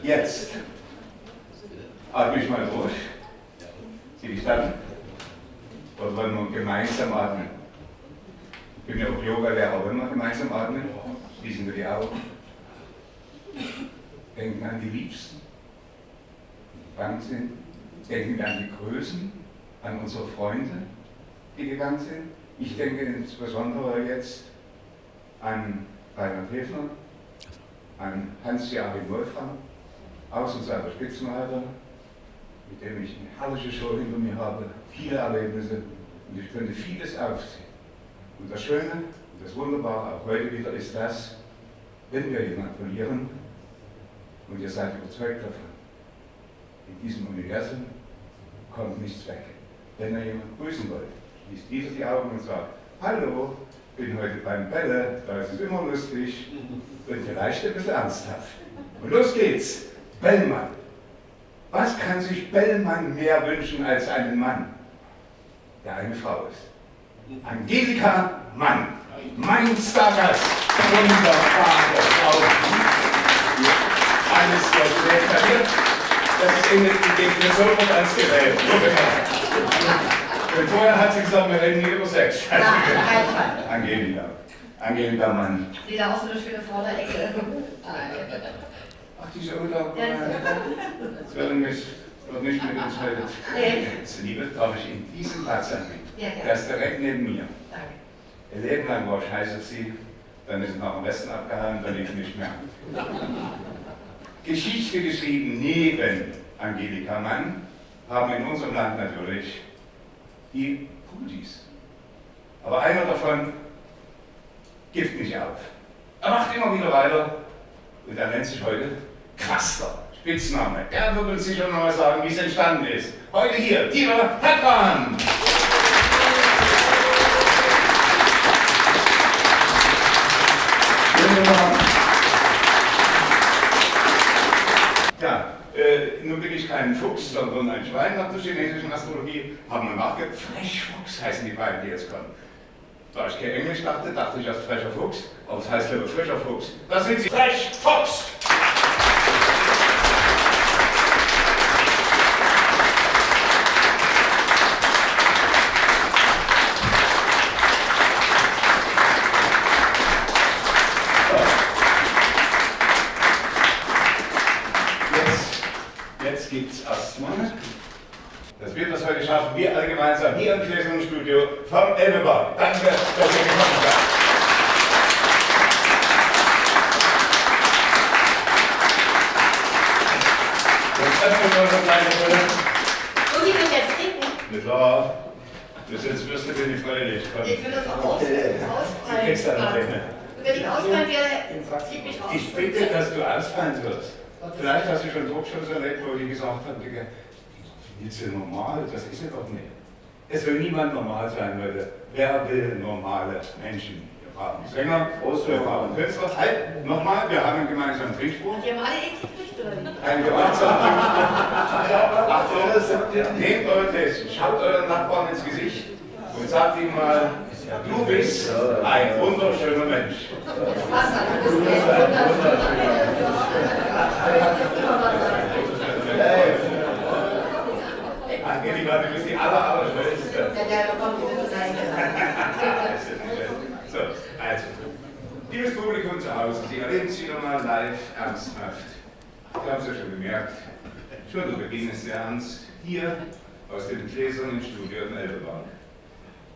Jetzt atme ich mal durch. Sie dich dann? Wollen wir gemeinsam atmen? Ich bin ja auch Yoga-Lehrer. Wollen wir gemeinsam atmen? Schließen wir die Augen. Denken an die Liebsten, die gegangen sind. Denken wir an die Größen, an unsere Freunde, die gegangen sind. Ich denke insbesondere jetzt an Reinhard Hefner, an Hans-Joachim Wolfram, Außenseiter Spitzenreiter, mit dem ich eine herrliche Show hinter mir habe, viele Erlebnisse und ich könnte vieles aufzählen. Und das Schöne und das Wunderbare auch heute wieder ist das, wenn wir jemanden verlieren und ihr seid überzeugt davon, in diesem Universum kommt nichts weg. Wenn ihr jemanden grüßen wollt, schließt dieser die Augen und sagt, hallo, bin heute beim Bälle, da ist es immer lustig und vielleicht ein bisschen ernsthaft. Und los geht's, Bellmann. Was kann sich Bellmann mehr wünschen als einen Mann, der eine Frau ist? Angelika Mann, mein Stargast, wunderbare Frau. Alles der Das ist Ihnen die mir sofort ans Gerät. Und vorher hat sie gesagt, wir reden hier über Sex. Angelika. Angelika Mann. Sieht aus so eine schöne Vorderecke. Diese Urlaub. Das wird nicht, wird nicht mit uns heute. Nee. Jetzt, Liebe, darf ich Ihnen diesen Platz anbieten? Ja. Der ist direkt neben mir. Danke. Ihr Leben lang war ich heiß auf Sie, dann ist es nach dem Westen abgehauen, dann lief nicht mehr. Geschichte geschrieben neben Angelika Mann haben in unserem Land natürlich die Putis. Aber einer davon gibt nicht auf. Er macht immer wieder weiter und er nennt sich heute Quaster, Spitzname. Er wird uns sicher noch mal sagen, wie es entstanden ist. Heute hier, Dieter Hartmann. Ja, äh, nun bin ich kein Fuchs, sondern ein Schwein nach der chinesischen Astrologie. Haben wir nachgedacht, Frechfuchs heißen die beiden, die jetzt kommen. Da ich kein Englisch dachte, dachte ich erst frecher Fuchs, aber es heißt lieber frischer Fuchs. Da sind sie, Frech jetzt gibt es erstmal, dass wir das heute schaffen, wir alle gemeinsam hier im Gläsernen Studio vom Elbeberg. Danke, dass ihr gekommen seid. Muss ich das jetzt trinken? Na klar, bis jetzt wirst du dir nicht freilich. Ich will das auch aus, Du kriegst da noch ausfallen. eine. Wenn ich ausfallen werde, schieb mich raus. Ich bitte, dass du ausfallen wirst. Vielleicht hast du schon Talkshows erlebt, wo die gesagt haben, Digga, ist normal, das ist ja doch nicht. Es will niemand normal sein, Leute. Wer will normale Menschen? Wir brauchen Sänger, wir brauchen Künstler. Halt, nochmal, wir haben einen gemeinsamen Trinkspruch. Die haben alle gekriegt, oder wie? Ein gemeinsamer Trinkspruch. Achtung, nehmt euer Gläschen, schaut euren Nachbarn ins Gesicht und sagt ihm mal, du bist ein wunderschöner Mensch. Wasser, das ist echt wunderschön. Angelika, die aller, aller Schönste. Ja, der bekommt diese Seite. So, also, liebes Publikum zu Hause, Sie erleben es wieder mal live ernsthaft. Sie haben es ja schon gemerkt, schon der Beginn ist sehr ernst, hier aus dem gläsernen Studio im Elbeberg.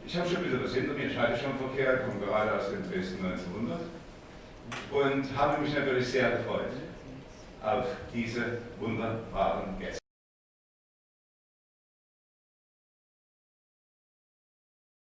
Ich habe schon wieder was hinter mir, ich halte schon Verkehr, komme gerade aus dem Dresden 1900 und habe mich natürlich sehr gefreut auf diese wunderbaren Gäste.